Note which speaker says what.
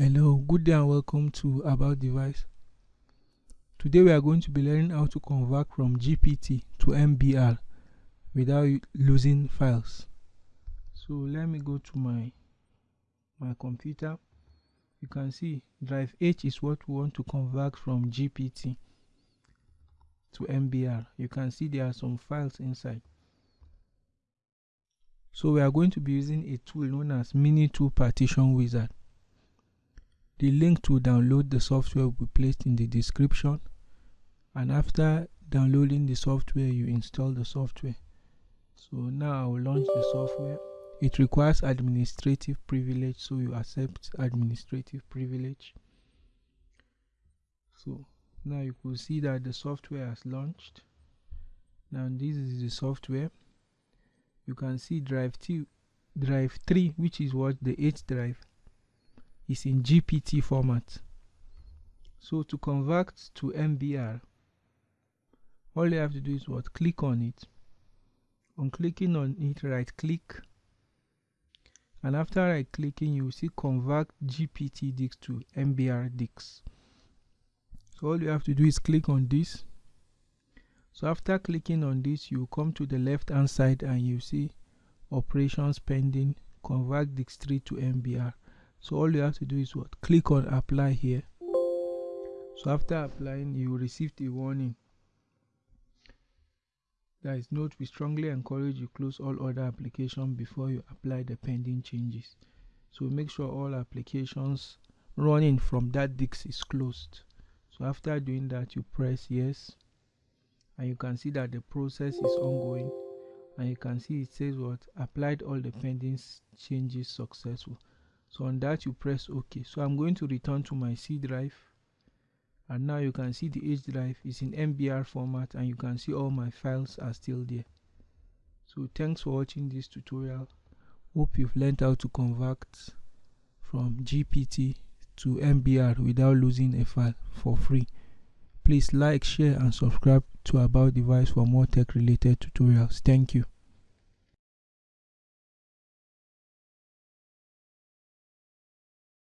Speaker 1: Hello, good day and welcome to About Device. Today we are going to be learning how to convert from GPT to MBR without losing files. So let me go to my my computer. You can see drive H is what we want to convert from GPT to MBR. You can see there are some files inside. So we are going to be using a tool known as MiniTool Partition Wizard. The link to download the software will be placed in the description and after downloading the software you install the software. So now I will launch the software. It requires administrative privilege so you accept administrative privilege. So now you could see that the software has launched. Now this is the software. You can see drive 2 drive 3 which is what the H drive is in GPT format. So to convert to MBR, all you have to do is what? Click on it. On clicking on it, right click. And after right clicking, you will see convert GPT Disk to MBR Disk. So all you have to do is click on this. So after clicking on this, you come to the left hand side and you see operations pending convert Disk 3 to MBR so all you have to do is what? Click on apply here. So after applying you will receive a warning. That is note we strongly encourage you close all other applications before you apply the pending changes. So make sure all applications running from that disk is closed. So after doing that you press yes. And you can see that the process is ongoing. And you can see it says what? Applied all the pending changes successful so on that you press ok. So i'm going to return to my c drive. And now you can see the h drive is in mbr format and you can see all my files are still there. So thanks for watching this tutorial. Hope you've learned how to convert from gpt to mbr without losing a file for free. Please like share and subscribe to about device for more tech related tutorials. Thank you